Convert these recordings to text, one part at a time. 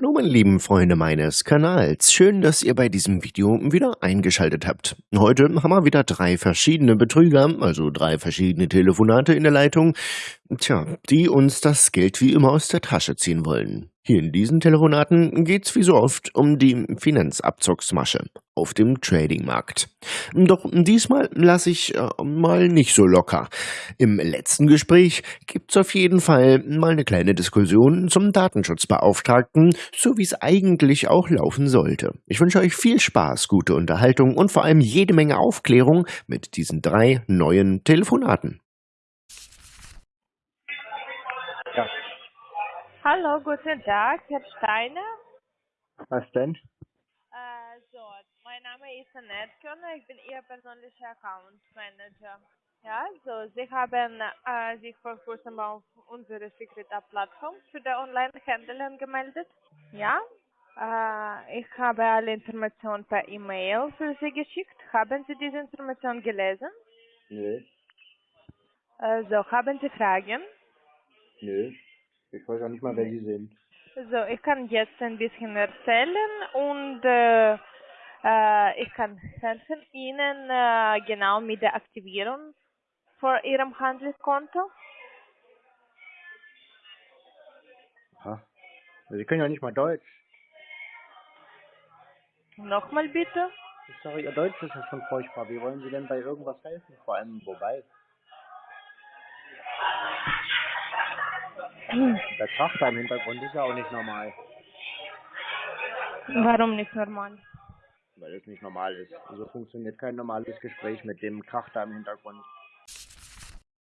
Hallo meine lieben Freunde meines Kanals, schön, dass ihr bei diesem Video wieder eingeschaltet habt. Heute haben wir wieder drei verschiedene Betrüger, also drei verschiedene Telefonate in der Leitung, tja, die uns das Geld wie immer aus der Tasche ziehen wollen. Hier in diesen Telefonaten geht's wie so oft um die Finanzabzugsmasche auf dem Tradingmarkt. Doch diesmal lasse ich äh, mal nicht so locker. Im letzten Gespräch gibt's auf jeden Fall mal eine kleine Diskussion zum Datenschutzbeauftragten, so wie es eigentlich auch laufen sollte. Ich wünsche euch viel Spaß, gute Unterhaltung und vor allem jede Menge Aufklärung mit diesen drei neuen Telefonaten. Hallo, guten Tag, Herr Steiner. Was denn? Äh, so, mein Name ist Annette Körner, ich bin Ihr persönlicher Account Manager. Ja, so, Sie haben äh, sich vor kurzem auf unsere Secret-Plattform für die Online-Händler angemeldet. Ja, äh, ich habe alle Informationen per E-Mail für Sie geschickt. Haben Sie diese Information gelesen? Nö, Äh, so, haben Sie Fragen? nö. Ich weiß auch nicht mal, wer Sie sind. So, ich kann jetzt ein bisschen erzählen und äh, äh, ich kann helfen Ihnen äh, genau mit der Aktivierung vor Ihrem Handelskonto. Ha? Sie können ja nicht mal Deutsch. Nochmal bitte. Ich sage, Ihr Deutsch ist ja schon furchtbar. Wie wollen Sie denn bei irgendwas helfen? Vor allem, wobei? Der Krach da im Hintergrund ist ja auch nicht normal. Warum nicht normal? Weil es nicht normal ist. So funktioniert kein normales Gespräch mit dem Krach da im Hintergrund.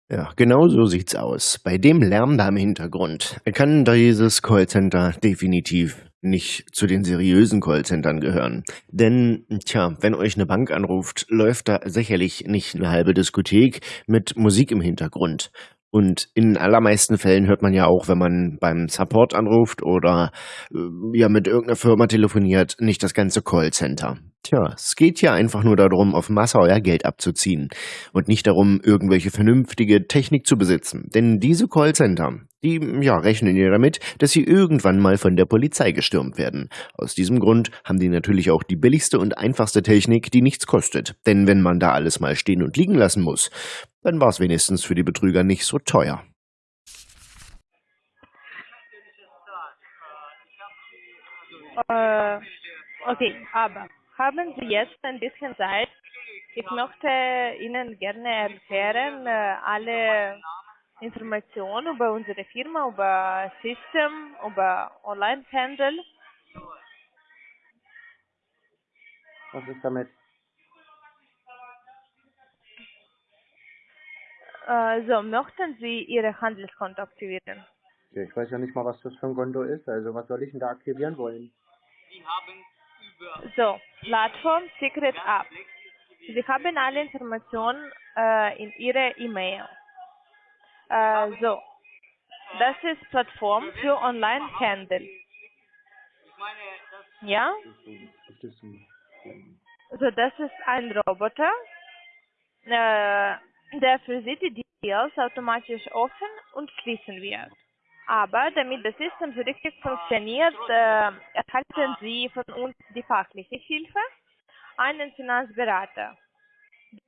Ja, genau so sieht's aus. Bei dem Lärm da im Hintergrund kann dieses Callcenter definitiv nicht zu den seriösen Callcentern gehören. Denn, tja, wenn euch eine Bank anruft, läuft da sicherlich nicht eine halbe Diskothek mit Musik im Hintergrund. Und in allermeisten Fällen hört man ja auch, wenn man beim Support anruft oder äh, ja mit irgendeiner Firma telefoniert, nicht das ganze Callcenter. Tja, es geht hier einfach nur darum, auf Masse euer Geld abzuziehen und nicht darum, irgendwelche vernünftige Technik zu besitzen. Denn diese Callcenter, die ja rechnen ja damit, dass sie irgendwann mal von der Polizei gestürmt werden. Aus diesem Grund haben die natürlich auch die billigste und einfachste Technik, die nichts kostet. Denn wenn man da alles mal stehen und liegen lassen muss, dann war es wenigstens für die Betrüger nicht so teuer. Äh, okay, aber haben Sie jetzt ein bisschen Zeit? Ich möchte Ihnen gerne erklären, äh, alle Informationen über unsere Firma, über System, über Online-Handel. Was ist damit? So, möchten Sie Ihr Handelskonto aktivieren? Ja, ich weiß ja nicht mal, was das für ein Konto ist. Also, was soll ich denn da aktivieren wollen? So, Plattform Secret App. Sie haben alle Informationen äh, in Ihrer E-Mail. Äh, so, das ist Plattform für Online-Handel. Ja, also das ist ein Roboter, äh, der für Sie die Deals automatisch offen und schließen wird. Aber damit das System so richtig funktioniert, äh, erhalten Sie von uns die fachliche Hilfe, einen Finanzberater.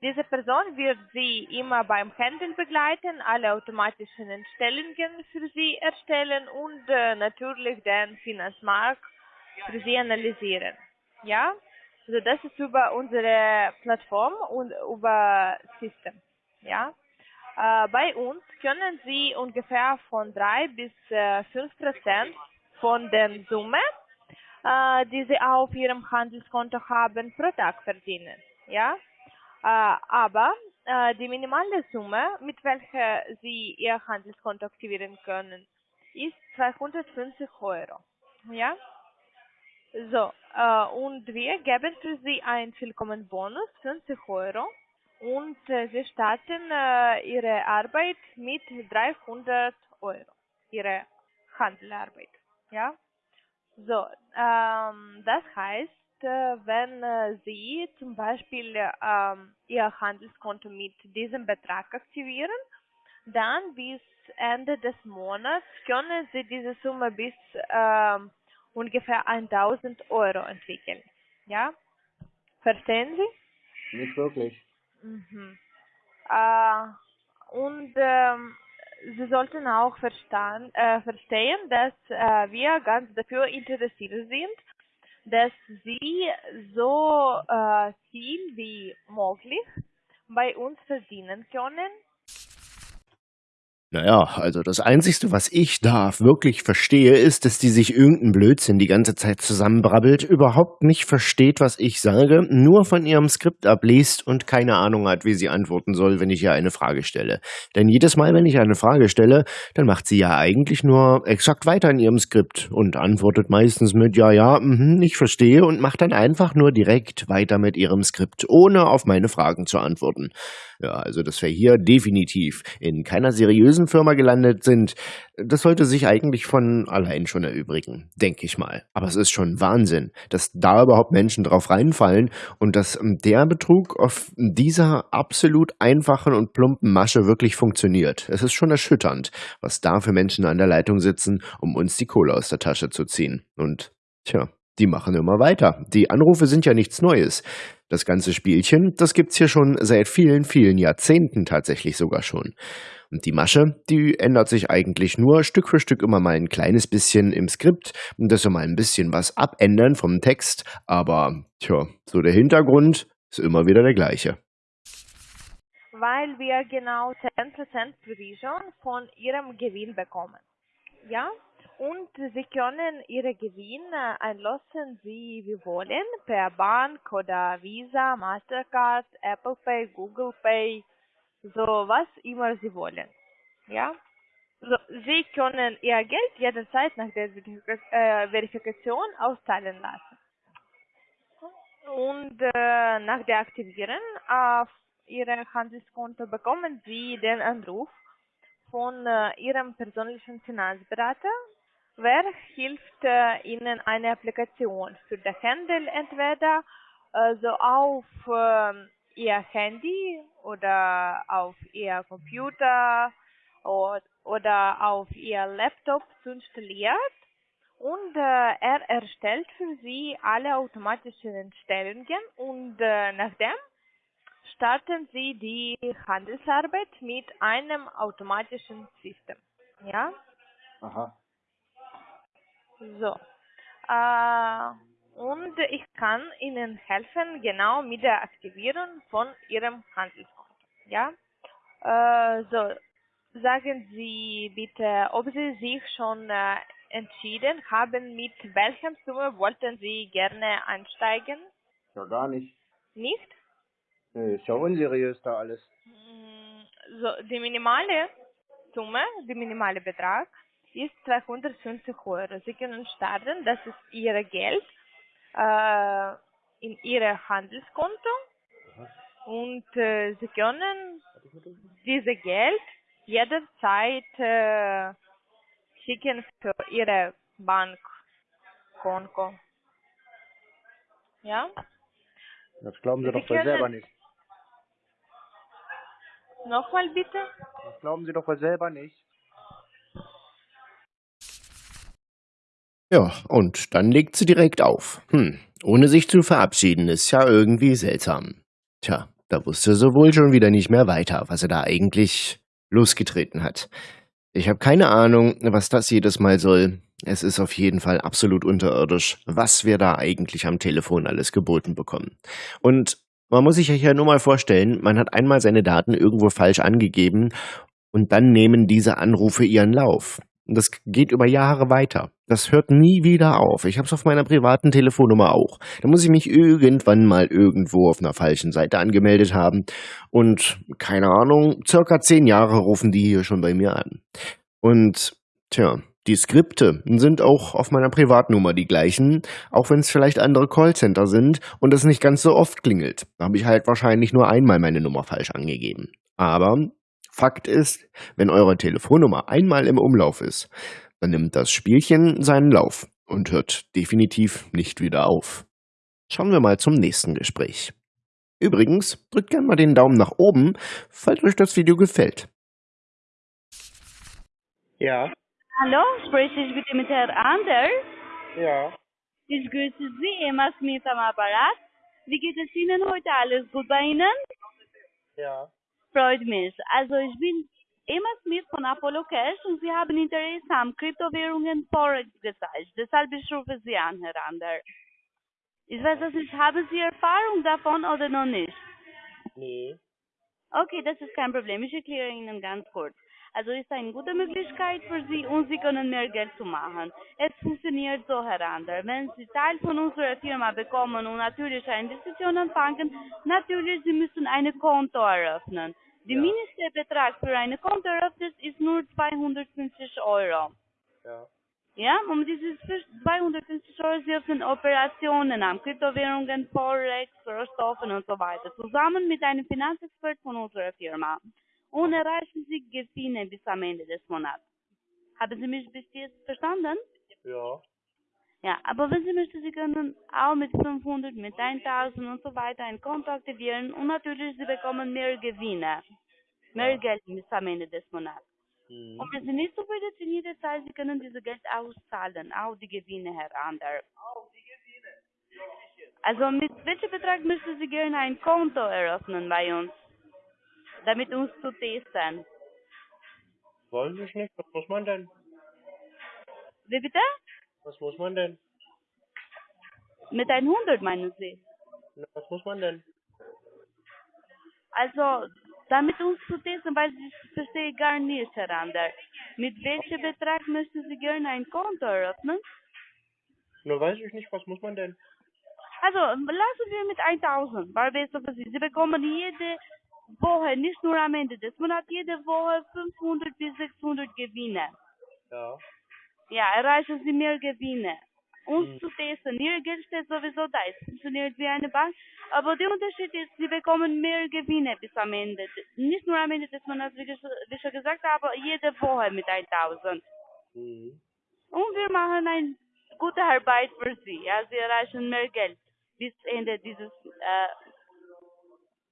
Diese Person wird Sie immer beim Handeln begleiten, alle automatischen Entstellungen für Sie erstellen und äh, natürlich den Finanzmarkt für Sie analysieren. Ja, also das ist über unsere Plattform und über System. Ja, bei uns können Sie ungefähr von 3 bis äh, 5 Prozent von der Summe, äh, die Sie auf Ihrem Handelskonto haben, pro Tag verdienen. Ja, äh, aber äh, die minimale Summe, mit welcher Sie Ihr Handelskonto aktivieren können, ist 250 Euro. Ja, so, äh, und wir geben für Sie einen Willkommenbonus, 50 Euro. Und äh, Sie starten äh, Ihre Arbeit mit 300 Euro. Ihre Handelarbeit. Ja? So, ähm, das heißt, äh, wenn äh, Sie zum Beispiel ähm, Ihr Handelskonto mit diesem Betrag aktivieren, dann bis Ende des Monats können Sie diese Summe bis ähm, ungefähr 1000 Euro entwickeln. Ja? Verstehen Sie? Nicht wirklich. Mhm. Äh, und ähm, Sie sollten auch verstehen, äh, verstehen dass äh, wir ganz dafür interessiert sind, dass Sie so äh, viel wie möglich bei uns verdienen können naja, also das Einzigste, was ich da wirklich verstehe, ist, dass die sich irgendeinen Blödsinn die ganze Zeit zusammenbrabbelt, überhaupt nicht versteht, was ich sage, nur von ihrem Skript abliest und keine Ahnung hat, wie sie antworten soll, wenn ich ihr eine Frage stelle. Denn jedes Mal, wenn ich eine Frage stelle, dann macht sie ja eigentlich nur exakt weiter in ihrem Skript und antwortet meistens mit Ja, ja, mh, ich verstehe und macht dann einfach nur direkt weiter mit ihrem Skript, ohne auf meine Fragen zu antworten. Ja, also dass wir hier definitiv in keiner seriösen Firma gelandet sind, das sollte sich eigentlich von allein schon erübrigen, denke ich mal. Aber es ist schon Wahnsinn, dass da überhaupt Menschen drauf reinfallen und dass ähm, der Betrug auf dieser absolut einfachen und plumpen Masche wirklich funktioniert. Es ist schon erschütternd, was da für Menschen an der Leitung sitzen, um uns die Kohle aus der Tasche zu ziehen. Und tja, die machen immer weiter. Die Anrufe sind ja nichts Neues. Das ganze Spielchen, das gibt's hier schon seit vielen, vielen Jahrzehnten tatsächlich sogar schon. Und die Masche, die ändert sich eigentlich nur Stück für Stück immer mal ein kleines bisschen im Skript und das so mal ein bisschen was abändern vom Text, aber tja, so der Hintergrund ist immer wieder der gleiche. Weil wir genau 10% Provision von ihrem Gewinn bekommen. Ja? Und Sie können Ihre Gewinne einlösen, wie Sie wollen, per Bank oder Visa, Mastercard, Apple Pay, Google Pay, so was immer Sie wollen. Ja? So, Sie können Ihr Geld jederzeit nach der äh, Verifikation auszahlen lassen. Und äh, nach der Aktivierung auf Ihrem Handelskonto bekommen Sie den Anruf von äh, Ihrem persönlichen Finanzberater Wer hilft äh, Ihnen eine Applikation für den Handel entweder äh, so auf äh, Ihr Handy oder auf Ihr Computer oder, oder auf Ihr Laptop zu installieren und äh, er erstellt für Sie alle automatischen Entstellungen und äh, nachdem starten Sie die Handelsarbeit mit einem automatischen System. Ja? Aha. So. Äh, und ich kann Ihnen helfen, genau mit der Aktivierung von Ihrem Handelskonto. Ja? Äh, so. Sagen Sie bitte, ob Sie sich schon äh, entschieden haben, mit welchem Summe wollten Sie gerne einsteigen? Ja, gar nicht. Nicht? Nee, ist ja unseriös da alles. Mm, So, die minimale Summe, der minimale Betrag ist 250 Euro. Sie können starten, das ist Ihr Geld äh, in Ihr Handelskonto und äh, Sie können dieses Geld jederzeit äh, schicken für Ihre Bankkonto. Ja? Das glauben Sie Sie doch können- selber nicht. Nochmal bitte? Das glauben Sie doch wohl selber nicht. Ja, und dann legt sie direkt auf. Hm, ohne sich zu verabschieden, ist ja irgendwie seltsam. Tja, da wusste sie wohl schon wieder nicht mehr weiter, was er da eigentlich losgetreten hat. Ich habe keine Ahnung, was das jedes Mal soll. Es ist auf jeden Fall absolut unterirdisch, was wir da eigentlich am Telefon alles geboten bekommen. Und man muss sich ja hier nur mal vorstellen, man hat einmal seine Daten irgendwo falsch angegeben und dann nehmen diese Anrufe ihren Lauf. Und das geht über Jahre weiter. Das hört nie wieder auf. Ich habe es auf meiner privaten Telefonnummer auch. Da muss ich mich irgendwann mal irgendwo auf einer falschen Seite angemeldet haben. Und keine Ahnung, circa zehn Jahre rufen die hier schon bei mir an. Und tja, die Skripte sind auch auf meiner Privatnummer die gleichen, auch wenn es vielleicht andere Callcenter sind und es nicht ganz so oft klingelt. Da habe ich halt wahrscheinlich nur einmal meine Nummer falsch angegeben. Aber Fakt ist, wenn eure Telefonnummer einmal im Umlauf ist, dann nimmt das Spielchen seinen Lauf und hört definitiv nicht wieder auf. Schauen wir mal zum nächsten Gespräch. Übrigens, drückt gerne mal den Daumen nach oben, falls euch das Video gefällt. Ja, Hallo, spreche ich bitte mit Herrn Anders? Ja, Ich grüße Sie, Emma Smith am Apparat. Wie geht es Ihnen heute? Alles gut bei Ihnen? ja. Freut mich. Also ich bin Emma Smith von Apollo Cash und Sie haben Interesse am Kryptowährungen Forex gezeigt. Deshalb ich rufe Sie an, Herr Ander. Ich weiß es nicht, haben Sie Erfahrung davon oder noch nicht? Nee. Okay, das ist kein Problem. Ich erkläre Ihnen ganz kurz. Also ist eine gute Möglichkeit für Sie und Sie können mehr Geld zu machen. Es funktioniert so, Herr Ander. Wenn Sie Teil von unserer Firma bekommen und natürlich eine Investition anfangen, natürlich Sie müssen ein Konto eröffnen. Der Ja. Mindestbetrag für eine Kontoeröffnung ist nur 250 Euro. Ja. Ja, um dieses für 250 Euro Sie öffnen Operationen an Kryptowährungen, Forex, Rohstoffen und so weiter, zusammen mit einem Finanzexpert von unserer Firma. Und erreichen Sie Gewinne bis am Ende des Monats. Haben Sie mich bis jetzt verstanden? Ja. Ja, aber wenn Sie möchten, Sie können auch mit 500, mit 1000 und so weiter ein Konto aktivieren und natürlich Sie bekommen mehr Gewinne. Mehr Ja. Geld bis am Ende des Monats. Mhm. Und wenn Sie nicht zufrieden sind, jederzeit, Sie können dieses Geld auszahlen, auch die Gewinne, Herr Ander. Also mit welchem Betrag müssen Sie gerne ein Konto eröffnen bei uns, damit uns zu testen? Weiß ich nicht. Was muss man denn? Wie bitte? Was muss man denn? Mit 100 meinen Sie? Na, was muss man denn? Also, damit uns zu testen, weil ich verstehe gar nicht, Herr Ander. Mit welchem Betrag möchten Sie gerne ein Konto eröffnen? Na, weiß ich nicht. Was muss man denn? Also, lassen wir mit 1000, weil für Sie. Sie bekommen jede Woche, nicht nur am Ende des Monats, jede Woche 500 bis 600 Gewinne. Ja. Ja, erreichen Sie mehr Gewinne. Uns Hm. zu testen, Ihr Geld steht sowieso da, es funktioniert wie eine Bank, aber der Unterschied ist, Sie bekommen mehr Gewinne bis am Ende. Nicht nur am Ende des Monats, wie ich wie schon gesagt habe, jede Woche mit 1000. Mhm. Und wir machen eine gute Arbeit für Sie. Ja, Sie erreichen mehr Geld bis Ende dieses, äh,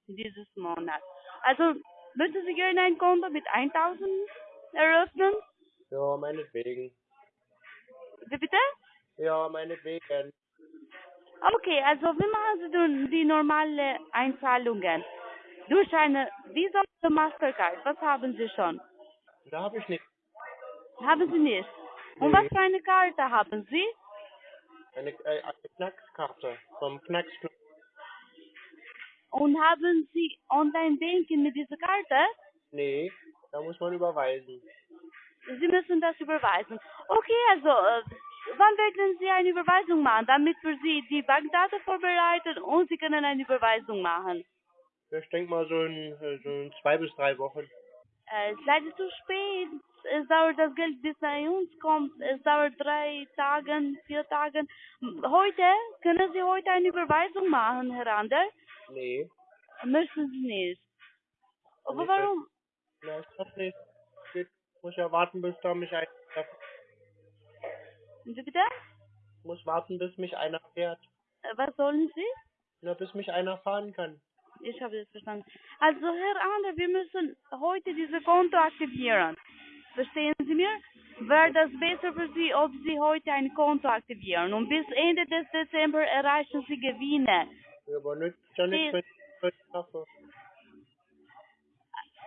dieses Monats. Also, möchten Sie gerne ein Konto mit 1000 eröffnen? Ja, meinetwegen. Wie bitte? Ja, meinetwegen. Okay, also wie machen Sie die normale Einzahlungen? Durch eine Visa oder Mastercard? Was haben Sie schon? Da habe ich nicht. Haben Sie nicht? Und Nee. was für eine Karte haben Sie? Eine, äh, eine Knackskarte vom Knacksclub. Und haben Sie Online-Banking mit dieser Karte? Nee, da muss man überweisen. Sie müssen das überweisen. Okay, also, äh, wann werden Sie eine Überweisung machen, damit wir Sie die Bankdaten vorbereiten und Sie können eine Überweisung machen? Ich denke mal so in, so in zwei bis drei Wochen. Äh, es ist leider zu spät. Es dauert das Geld, bis bei uns kommt. Es dauert drei Tage, vier Tage. Heute, können Sie heute eine Überweisung machen, Herr Ander? Nee. Möchten Sie nicht. Aber Nicht, warum? Na, ich hab nicht. Ich muss ja warten, bis da mich einer Wie bitte? muss warten, bis mich einer fährt. Äh, Was sollen Sie? Na, bis mich einer fahren kann. Ich habe das verstanden. Also, Herr Ander, wir müssen heute dieses Konto aktivieren. Verstehen Sie mir? Wäre das besser für Sie, ob Sie heute ein Konto aktivieren und bis Ende des Dezember erreichen Sie Gewinne. Ja, aber nützt ja nichts, wenn ich heute schaffe.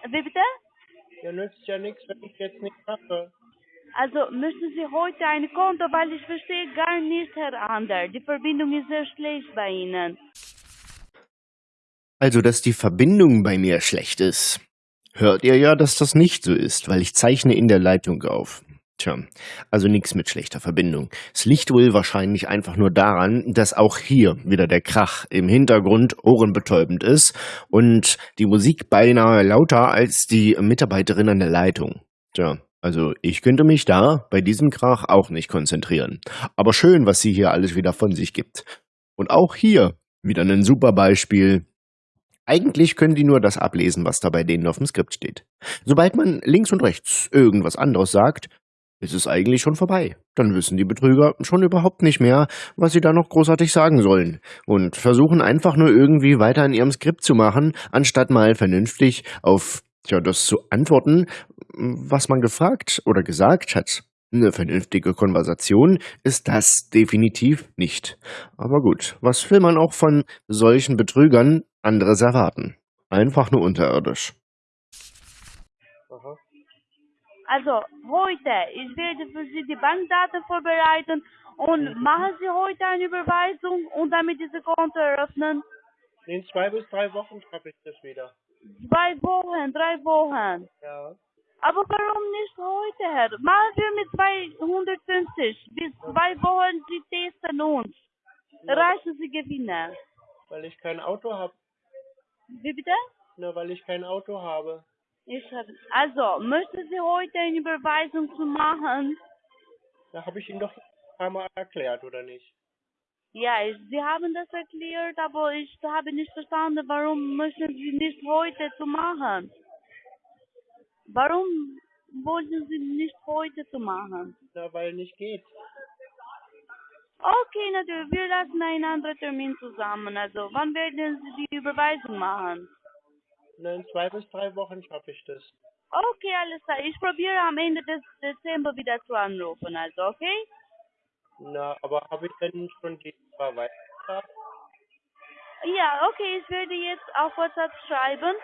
Wie bitte? Ja, nützt ja nichts, wenn ich jetzt nicht schaffe. Also müssen Sie heute ein Konto, weil ich verstehe gar nicht, Herr Ander. Die Verbindung ist sehr schlecht bei Ihnen. Also, dass die Verbindung bei mir schlecht ist, hört ihr ja, dass das nicht so ist, weil ich zeichne in der Leitung auf. Tja, also nichts mit schlechter Verbindung. Es liegt wohl wahrscheinlich einfach nur daran, dass auch hier wieder der Krach im Hintergrund ohrenbetäubend ist und die Musik beinahe lauter als die Mitarbeiterin an der Leitung. Tja, also ich könnte mich da bei diesem Krach auch nicht konzentrieren. Aber schön, was sie hier alles wieder von sich gibt. Und auch hier wieder ein super Beispiel. Eigentlich können die nur das ablesen, was da bei denen auf dem Skript steht. Sobald man links und rechts irgendwas anderes sagt, ist es eigentlich schon vorbei. Dann wissen die Betrüger schon überhaupt nicht mehr, was sie da noch großartig sagen sollen und versuchen einfach nur irgendwie weiter in ihrem Skript zu machen, anstatt mal vernünftig auf ja, das zu antworten, was man gefragt oder gesagt hat. Eine vernünftige Konversation ist das definitiv nicht. Aber gut, was will man auch von solchen Betrügern anderes erwarten? Einfach nur unterirdisch. Aha. Also heute, ich werde für Sie die Bankdaten vorbereiten und machen Sie heute eine Überweisung und damit diese Konto eröffnen. In zwei bis drei Wochen schaffe ich das wieder. Zwei Wochen, drei Wochen. Ja. Aber warum nicht heute, Herr? Machen wir mit 250. Bis zwei Wochen, Sie testen uns. Erreichen Sie Gewinne. Weil ich kein Auto habe. Wie bitte? Nur weil ich kein Auto habe. Ich hab, also, möchten Sie heute eine Überweisung zu machen? Da habe ich Ihnen doch ein paar Mal erklärt, oder nicht? Ja, ich, Sie haben das erklärt, aber ich habe nicht verstanden, warum möchten Sie nicht heute zu machen? Warum wollten Sie nicht heute zu machen? Na, weil nicht geht. Okay, natürlich, wir lassen einen anderen Termin zusammen. Also, wann werden Sie die Überweisung machen? Na, in zwei bis drei Wochen schaffe ich das. Okay, alles klar. Ich probiere am Ende des Dezember wieder zu anrufen, also, okay? Na, aber habe ich denn schon die Überweisung? Ja, okay, ich werde jetzt auf WhatsApp schreiben.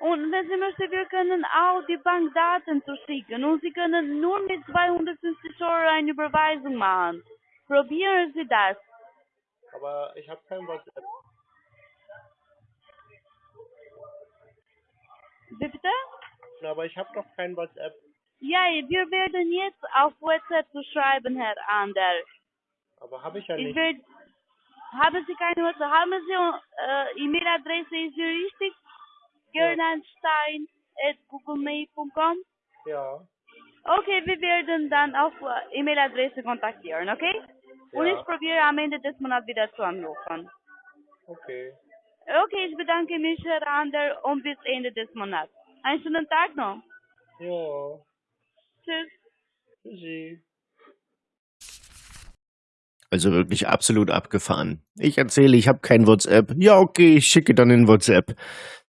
Und wenn Sie möchten, wir können auch die Bankdaten zuschicken. Und Sie können nur mit 250 Euro eine Überweisung machen. Probieren Sie das. Aber ich habe kein WhatsApp. Wie Bitte? Aber ich habe doch kein WhatsApp. Ja, wir werden jetzt auf WhatsApp zu schreiben, Herr Ander. Aber habe ich ja Ich nicht. werde... Haben Sie keine WhatsApp? Haben Sie äh, E-Mail-Adresse, ist sie richtig? Gernanstein at googlemail.com Ja. Okay, wir werden dann auf äh, E-Mail-Adresse kontaktieren, okay? Und Ja. ich probiere am Ende des Monats wieder zu anrufen. Okay. Okay, ich bedanke mich, Herr Ander, und bis Ende des Monats. Einen schönen Tag noch. Ja. Tschüss. Tschüssi. Also wirklich absolut abgefahren. Ich erzähle, ich habe kein WhatsApp. Ja, okay, ich schicke dann in WhatsApp.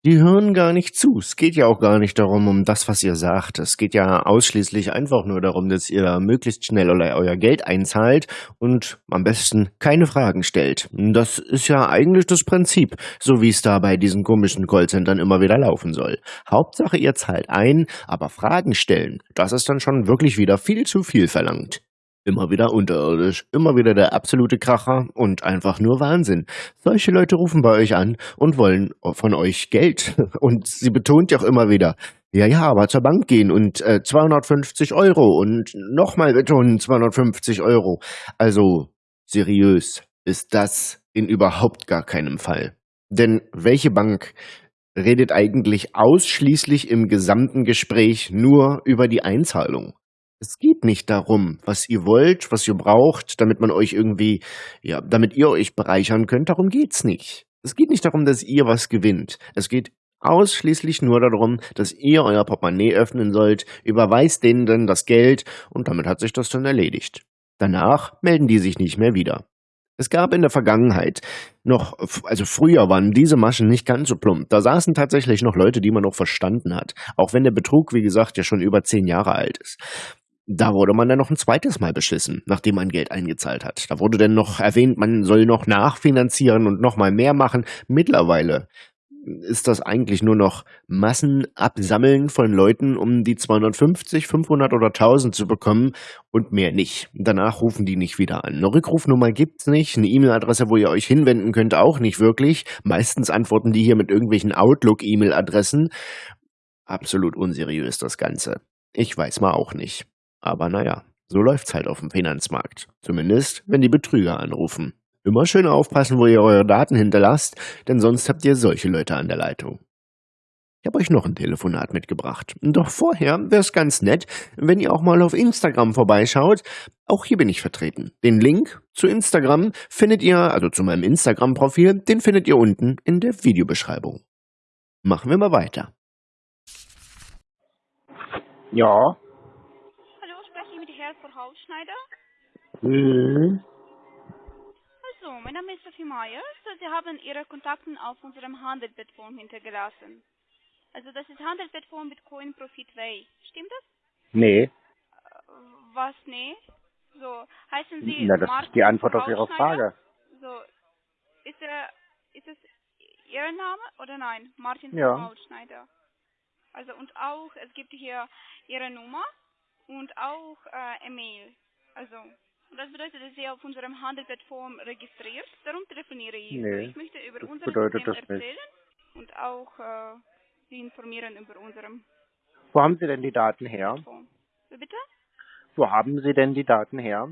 Die hören gar nicht zu. Es geht ja auch gar nicht darum, um das, was ihr sagt. Es geht ja ausschließlich einfach nur darum, dass ihr möglichst schnell euer Geld einzahlt und am besten keine Fragen stellt. Das ist ja eigentlich das Prinzip, so wie es da bei diesen komischen Callcentern immer wieder laufen soll. Hauptsache, ihr zahlt ein, aber Fragen stellen, das ist dann schon wirklich wieder viel zu viel verlangt. Immer wieder unterirdisch, immer wieder der absolute Kracher und einfach nur Wahnsinn. Solche Leute rufen bei euch an und wollen von euch Geld. Und sie betont ja auch immer wieder, ja, ja, aber zur Bank gehen und äh, 250 Euro und nochmal betonen 250 Euro. Also seriös ist das in überhaupt gar keinem Fall. Denn welche Bank redet eigentlich ausschließlich im gesamten Gespräch nur über die Einzahlung? Es geht nicht darum, was ihr wollt, was ihr braucht, damit man euch irgendwie, ja, damit ihr euch bereichern könnt. Darum geht's nicht. Es geht nicht darum, dass ihr was gewinnt. Es geht ausschließlich nur darum, dass ihr euer Portemonnaie öffnen sollt, überweist denen dann das Geld und damit hat sich das dann erledigt. Danach melden die sich nicht mehr wieder. Es gab in der Vergangenheit noch, also früher waren diese Maschen nicht ganz so plump. Da saßen tatsächlich noch Leute, die man noch verstanden hat. Auch wenn der Betrug, wie gesagt, ja schon über zehn Jahre alt ist. Da wurde man dann noch ein zweites Mal beschissen, nachdem man Geld eingezahlt hat. Da wurde dann noch erwähnt, man soll noch nachfinanzieren und noch mal mehr machen. Mittlerweile ist das eigentlich nur noch Massenabsammeln von Leuten, um die 250, 500 oder 1000 zu bekommen und mehr nicht. Danach rufen die nicht wieder an. Eine Rückrufnummer gibt's nicht, eine E-Mail-Adresse, wo ihr euch hinwenden könnt, auch nicht wirklich. Meistens antworten die hier mit irgendwelchen Outlook-E-Mail-Adressen. Absolut unseriös das Ganze. Ich weiß mal auch nicht. Aber naja, so läuft's halt auf dem Finanzmarkt. Zumindest, wenn die Betrüger anrufen. Immer schön aufpassen, wo ihr eure Daten hinterlasst, denn sonst habt ihr solche Leute an der Leitung. Ich habe euch noch ein Telefonat mitgebracht. Doch vorher wäre es ganz nett, wenn ihr auch mal auf Instagram vorbeischaut. Auch hier bin ich vertreten. Den Link zu Instagram findet ihr, also zu meinem Instagram-Profil, den findet ihr unten in der Videobeschreibung. Machen wir mal weiter. Ja. Mit Herrn Verhausschneider? Mhm. Also, mein Name ist Sophie Meyer. Sie haben Ihre Kontakte auf unserem Handelsplattform hintergelassen. Also, das ist Handelsplattform Bitcoin Profit Way. Stimmt das? Nee. Äh, was nee? So, heißen Sie Na, das Martin ist die Antwort auf Ihre? Frage. So, ist er, ist es Ihr Name oder nein? Martin Ja. Brautschneider. Also und auch, es gibt hier Ihre Nummer und auch äh, E-Mail. Also, das bedeutet, dass Sie auf unserem Handelsplattform registriert. Darum telefoniere ich. Nee, so, ich möchte über unser System das nicht. erzählen und auch äh, Sie informieren über unserem Wo haben Sie denn die Daten her? Bitte? Wo haben Sie denn die Daten her?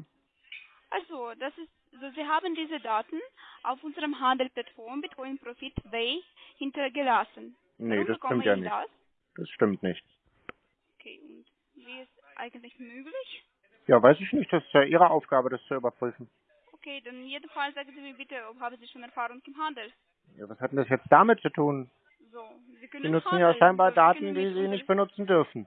Also, das ist, so Sie haben diese Daten auf unserem Handelsplattform Bitcoin Profit Way hintergelassen. Nee, Warum das stimmt ja ich nicht. Das? Das stimmt nicht. Okay, und wie ist eigentlich möglich? Ja, weiß ich nicht. Das ist ja Ihre Aufgabe, das zu überprüfen. Okay, dann in jedem Fall sagen Sie mir bitte, ob haben Sie schon Erfahrung im Handel? Ja, was hat denn das jetzt damit zu tun? So, Sie können Sie nutzen handeln, ja scheinbar so, Daten, die Sie nicht benutzen dürfen.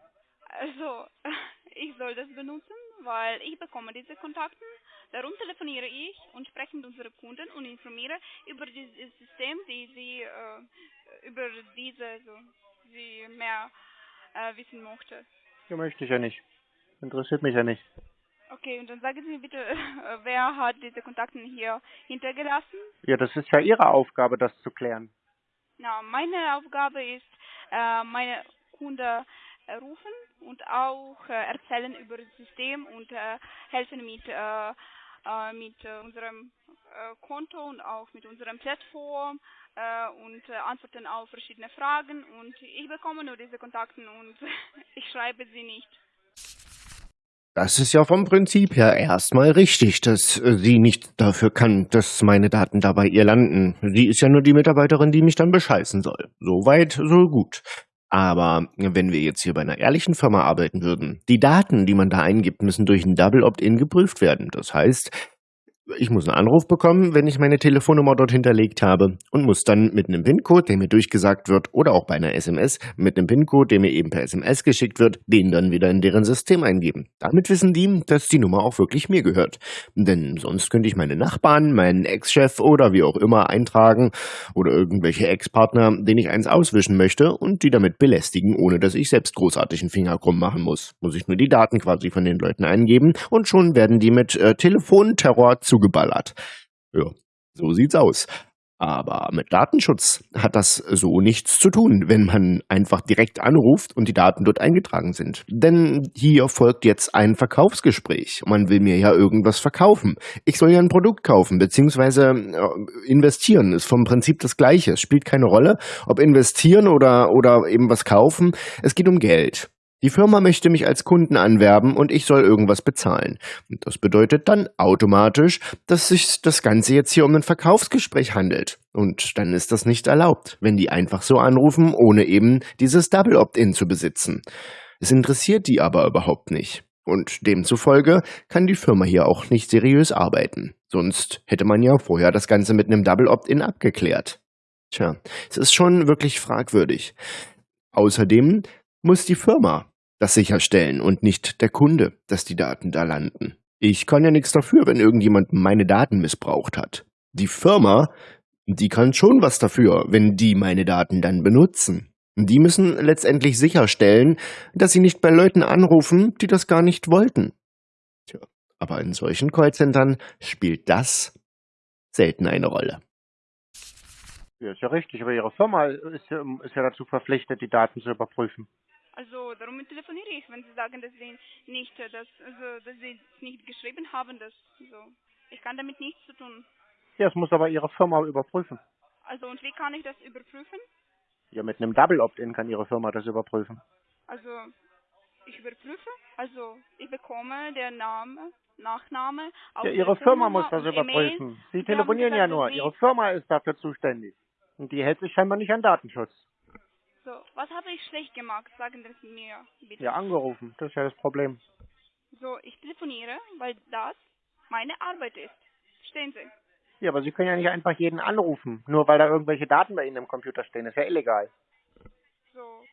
Also, ich soll das benutzen, weil ich bekomme diese Kontakten, darum telefoniere ich und spreche mit unseren Kunden und informiere über dieses System, die sie äh, über diese so, sie mehr äh, wissen möchte. Ja, möchte ich ja nicht. Interessiert mich ja nicht. Okay, und dann sagen Sie mir bitte, äh, wer hat diese Kontakte hier hintergelassen? Ja, das ist ja Ihre Aufgabe, das zu klären. Na, meine Aufgabe ist, äh, meine Kunden äh, rufen und auch äh, erzählen über das System und helfen mit, mit unserem Konto und auch mit unserem Plattform und antworten auf verschiedene Fragen und ich bekomme nur diese Kontakte und ich schreibe sie nicht. Das ist ja vom Prinzip her erstmal richtig, dass sie nicht dafür kann, dass meine Daten da bei ihr landen. Sie ist ja nur die Mitarbeiterin, die mich dann bescheißen soll. So weit, so gut. Aber wenn wir jetzt hier bei einer ehrlichen Firma arbeiten würden, die Daten, die man da eingibt, müssen durch ein Double Opt-in geprüft werden. Das heißt, ich muss einen Anruf bekommen, wenn ich meine Telefonnummer dort hinterlegt habe und muss dann mit einem PIN-Code, der mir durchgesagt wird, oder auch bei einer SMS mit einem PIN-Code, der mir eben per SMS geschickt wird, den dann wieder in deren System eingeben. Damit wissen die, dass die Nummer auch wirklich mir gehört. Denn sonst könnte ich meine Nachbarn, meinen Ex-Chef oder wie auch immer eintragen oder irgendwelche Ex-Partner, denen ich eins auswischen möchte und die damit belästigen, ohne dass ich selbst großartig einen Finger krumm machen muss. Muss ich nur die Daten quasi von den Leuten eingeben und schon werden die mit äh, Telefonterror zugeballert. Ja, so sieht's aus. Aber mit Datenschutz hat das so nichts zu tun, wenn man einfach direkt anruft und die Daten dort eingetragen sind. Denn hier folgt jetzt ein Verkaufsgespräch. Man will mir ja irgendwas verkaufen. Ich soll ja ein Produkt kaufen, beziehungsweise äh, investieren. Ist vom Prinzip das Gleiche. Es spielt keine Rolle, ob investieren oder, oder eben was kaufen. Es geht um Geld. Die Firma möchte mich als Kunden anwerben und ich soll irgendwas bezahlen. Und das bedeutet dann automatisch, dass sich das Ganze jetzt hier um ein Verkaufsgespräch handelt. Und dann ist das nicht erlaubt, wenn die einfach so anrufen, ohne eben dieses Double Opt-in zu besitzen. Es interessiert die aber überhaupt nicht. Und demzufolge kann die Firma hier auch nicht seriös arbeiten. Sonst hätte man ja vorher das Ganze mit einem Double Opt-in abgeklärt. Tja, es ist schon wirklich fragwürdig. Außerdem muss die Firma das sicherstellen und nicht der Kunde, dass die Daten da landen. Ich kann ja nichts dafür, wenn irgendjemand meine Daten missbraucht hat. Die Firma, die kann schon was dafür, wenn die meine Daten dann benutzen. Die müssen letztendlich sicherstellen, dass sie nicht bei Leuten anrufen, die das gar nicht wollten. Tja, aber in solchen Callcentern spielt das selten eine Rolle. Ja, ist ja richtig, aber Ihre Firma ist ja, ist ja dazu verpflichtet, die Daten zu überprüfen. Also darum telefoniere ich, wenn Sie sagen, dass Sie nicht, äh, dass, also, dass Sie es nicht geschrieben haben, dass so. Ich kann damit nichts zu tun. Ja, es muss aber Ihre Firma überprüfen. Also und wie kann ich das überprüfen? Ja, mit einem Double Opt-in kann Ihre Firma das überprüfen. Also ich überprüfe, also ich bekomme der Name, Nachname, Ja, Ihre Firma muss das überprüfen. Sie Sie telefonieren ja nur. Ihre Firma ist dafür zuständig. Und die hält sich scheinbar nicht an Datenschutz. So, was habe ich schlecht gemacht? Sagen Sie es mir bitte. Ja, angerufen. Das ist ja das Problem. So, ich telefoniere, weil das meine Arbeit ist. Verstehen Sie? Ja, aber Sie können ja nicht einfach jeden anrufen, nur weil da irgendwelche Daten bei Ihnen im Computer stehen. Das ist ja illegal. So,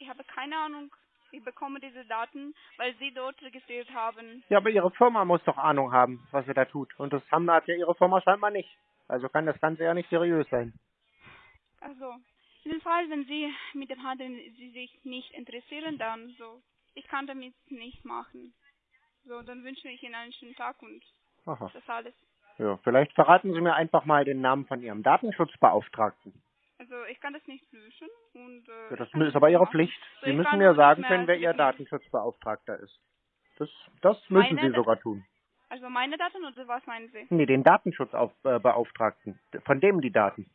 ich habe keine Ahnung. Ich bekomme diese Daten, weil Sie dort registriert haben. Ja, aber Ihre Firma muss doch Ahnung haben, was sie da tut. Und das haben hat ja Ihre Firma scheinbar nicht. Also kann das Ganze ja nicht seriös sein. Also, in dem Fall, wenn Sie mit dem Handel Sie sich nicht interessieren, dann so, ich kann damit nicht machen. So, dann wünsche ich Ihnen einen schönen Tag und Aha. das alles. Ja, vielleicht verraten Sie mir einfach mal den Namen von Ihrem Datenschutzbeauftragten. Also ich kann das nicht löschen und äh, Ja, das ist aber Ihre. Pflicht. So, Sie müssen mir sagen können, wer Ihr. Datenschutzbeauftragter ist. Das, das müssen Meine- Sie sogar tun. Also meine Daten oder was meinen Sie? Nee, den Datenschutzbeauftragten. Von dem die Daten.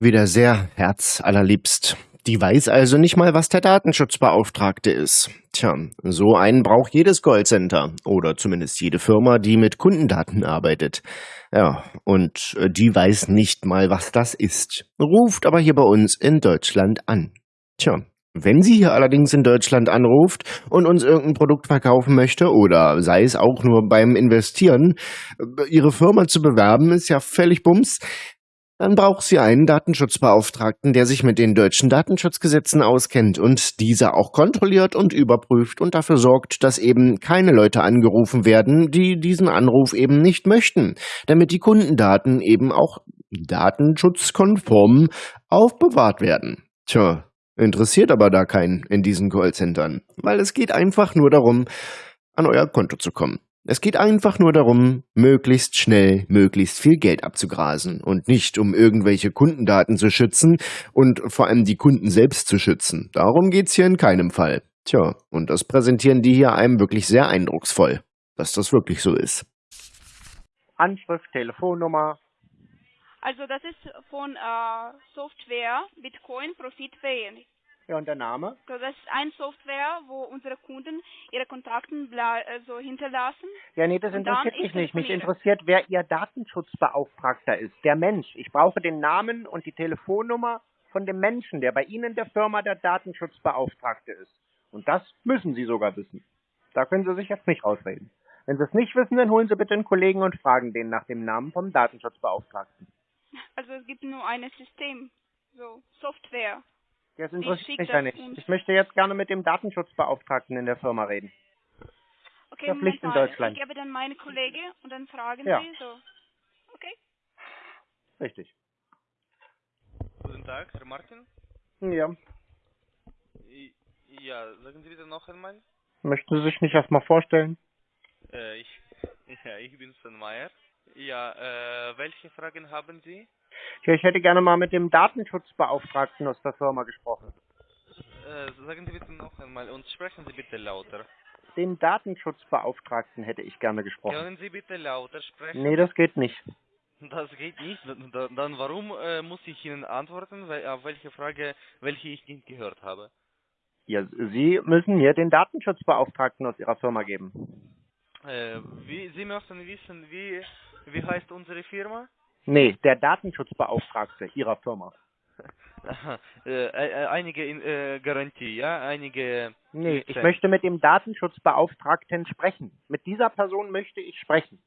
Wieder sehr herzallerliebst. Die weiß also nicht mal, was der Datenschutzbeauftragte ist. Tja, so einen braucht jedes Callcenter oder zumindest jede Firma, die mit Kundendaten arbeitet. Ja, und äh, die weiß nicht mal, was das ist. Ruft aber hier bei uns in Deutschland an. Tja, wenn sie hier allerdings in Deutschland anruft und uns irgendein Produkt verkaufen möchte oder sei es auch nur beim Investieren, äh, ihre Firma zu bewerben, ist ja völlig bums. Dann braucht sie einen Datenschutzbeauftragten, der sich mit den deutschen Datenschutzgesetzen auskennt und diese auch kontrolliert und überprüft und dafür sorgt, dass eben keine Leute angerufen werden, die diesen Anruf eben nicht möchten, damit die Kundendaten eben auch datenschutzkonform aufbewahrt werden. Tja, interessiert aber da keinen in diesen Callcentern, weil es geht einfach nur darum, an euer Konto zu kommen. Es geht einfach nur darum, möglichst schnell möglichst viel Geld abzugrasen und nicht um irgendwelche Kundendaten zu schützen und vor allem die Kunden selbst zu schützen. Darum geht's hier in keinem Fall. Tja, und das präsentieren die hier einem wirklich sehr eindrucksvoll, dass das wirklich so ist. Anschrift, Telefonnummer. Also das ist von äh, Software Bitcoin Profit Pay. Ja, und der Name? Das ist ein Software, wo unsere Kunden ihre Kontakten bla- also hinterlassen. Ja, nee, das interessiert mich ich nicht. Mich interessiert, wer Ihr Datenschutzbeauftragter ist. Der Mensch. Ich brauche den Namen und die Telefonnummer von dem Menschen, der bei Ihnen der Firma der Datenschutzbeauftragte ist. Und das müssen Sie sogar wissen. Da können Sie sich jetzt nicht rausreden. Wenn Sie es nicht wissen, dann holen Sie bitte einen Kollegen und fragen den nach dem Namen vom Datenschutzbeauftragten. Also es gibt nur ein System, so Software. Das Ich interessiert mich ja nicht. Ich möchte jetzt gerne mit dem Datenschutzbeauftragten in der Firma reden. Okay, Pflicht in. Deutschland. Ich gebe dann meine Kollege und dann fragen Ja. Sie so. Okay. Richtig. Guten Tag, Herr Martin. Ja. Ja, sagen Sie bitte noch einmal. Möchten Sie sich nicht erstmal vorstellen? Äh, ich, ja, ich bin Sven Meyer. Ja, äh, welche Fragen haben Sie? Ja, ich hätte gerne mal mit dem Datenschutzbeauftragten aus der Firma gesprochen. Äh, sagen Sie bitte noch einmal und sprechen Sie bitte lauter. Den Datenschutzbeauftragten hätte ich gerne gesprochen. Können Sie bitte lauter sprechen? Nee, das geht nicht. Das geht nicht. Dann, warum äh, muss ich Ihnen antworten, weil, auf welche Frage, welche ich nicht gehört habe? Ja, Sie müssen mir den Datenschutzbeauftragten aus Ihrer Firma geben. Äh, wie, Sie möchten wissen, wie, wie heißt unsere Firma? Nee, der Datenschutzbeauftragte Ihrer Firma. Aha, äh, äh, einige in, äh, Garantie, ja, einige. Nee, ich möchte mit dem Datenschutzbeauftragten sprechen. Mit dieser Person möchte ich sprechen.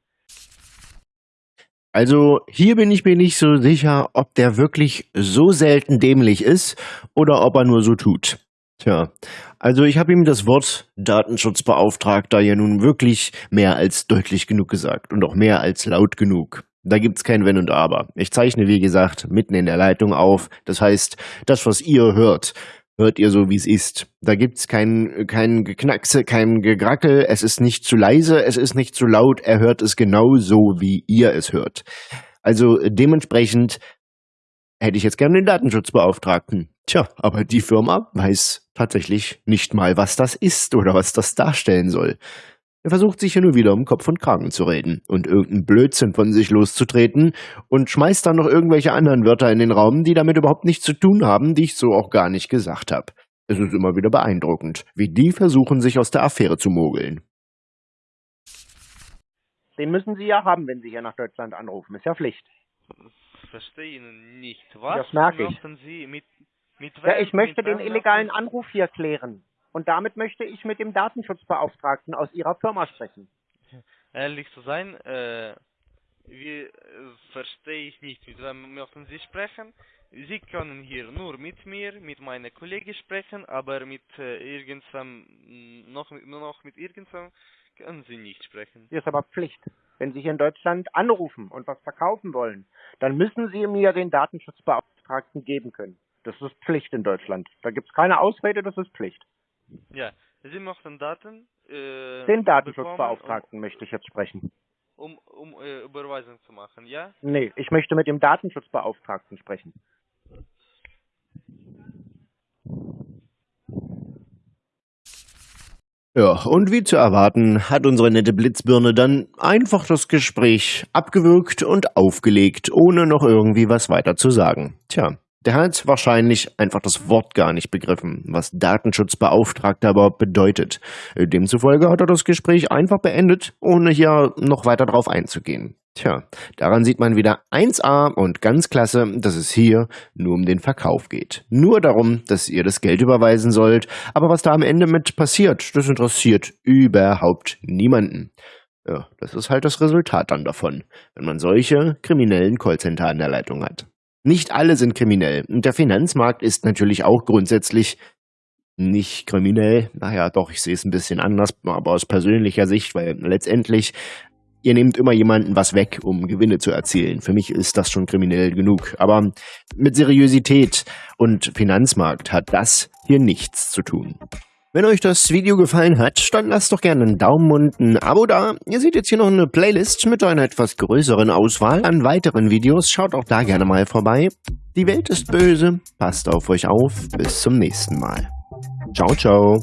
Also hier bin ich mir nicht so sicher, ob der wirklich so selten dämlich ist oder ob er nur so tut. Tja, also ich habe ihm das Wort Datenschutzbeauftragter ja nun wirklich mehr als deutlich genug gesagt und auch mehr als laut genug. Da gibt's kein Wenn und Aber. Ich zeichne, wie gesagt, mitten in der Leitung auf. Das heißt, das, was ihr hört, hört ihr so, wie es ist. Da gibt's kein, kein Geknackse, kein Gegrackel. Es ist nicht zu leise, es ist nicht zu laut. Er hört es genau so, wie ihr es hört. Also dementsprechend hätte ich jetzt gerne den Datenschutzbeauftragten. Tja, aber die Firma weiß tatsächlich nicht mal, was das ist oder was das darstellen soll. Er versucht sich hier nur wieder um Kopf und Kragen zu reden und irgendeinen Blödsinn von sich loszutreten und schmeißt dann noch irgendwelche anderen Wörter in den Raum, die damit überhaupt nichts zu tun haben, die ich so auch gar nicht gesagt habe. Es ist immer wieder beeindruckend, wie die versuchen, sich aus der Affäre zu mogeln. Den müssen Sie ja haben, wenn Sie hier nach Deutschland anrufen. Ist ja Pflicht. Verstehe Ihnen nicht. Was Das merke ich. Sie mit, mit Ja, ich möchte mit den illegalen Anruf hier klären. Und damit möchte ich mit dem Datenschutzbeauftragten aus Ihrer Firma sprechen. Ehrlich zu sein, äh, wie, äh, verstehe ich nicht, mit wem möchten Sie sprechen. Sie können hier nur mit mir, mit meiner Kollegin sprechen, aber mit äh, irgendwem, noch, nur noch mit irgendwem können Sie nicht sprechen. Hier ist aber Pflicht. Wenn Sie hier in Deutschland anrufen und was verkaufen wollen, dann müssen Sie mir den Datenschutzbeauftragten geben können. Das ist Pflicht in Deutschland. Da gibt es keine Ausrede, das ist Pflicht. Ja, Sie möchten Daten äh, Den Datenschutzbeauftragten möchte ich jetzt sprechen. um, um, um äh, Überweisung zu machen, ja? Nee, ich möchte mit dem Datenschutzbeauftragten sprechen. Ja, und wie zu erwarten, hat unsere nette Blitzbirne dann einfach das Gespräch abgewürgt und aufgelegt, ohne noch irgendwie was weiter zu sagen. Tja, der hat wahrscheinlich einfach das Wort gar nicht begriffen, was Datenschutzbeauftragter überhaupt bedeutet. Demzufolge hat er das Gespräch einfach beendet, ohne hier noch weiter drauf einzugehen. Tja, daran sieht man wieder 1a und ganz klasse, dass es hier nur um den Verkauf geht. Nur darum, dass ihr das Geld überweisen sollt, aber was da am Ende mit passiert, das interessiert überhaupt niemanden. Ja, das ist halt das Resultat dann davon, wenn man solche kriminellen Callcenter an der Leitung hat. Nicht alle sind kriminell und der Finanzmarkt ist natürlich auch grundsätzlich nicht kriminell. Naja, doch, ich sehe es ein bisschen anders, aber aus persönlicher Sicht, weil letztendlich ihr nehmt immer jemanden was weg, um Gewinne zu erzielen. Für mich ist das schon kriminell genug. Aber mit Seriosität und Finanzmarkt hat das hier nichts zu tun. Wenn euch das Video gefallen hat, dann lasst doch gerne einen Daumen und ein Abo da. Ihr seht jetzt hier noch eine Playlist mit einer etwas größeren Auswahl an weiteren Videos. Schaut auch da gerne mal vorbei. Die Welt ist böse. Passt auf euch auf. Bis zum nächsten Mal. Ciao, ciao.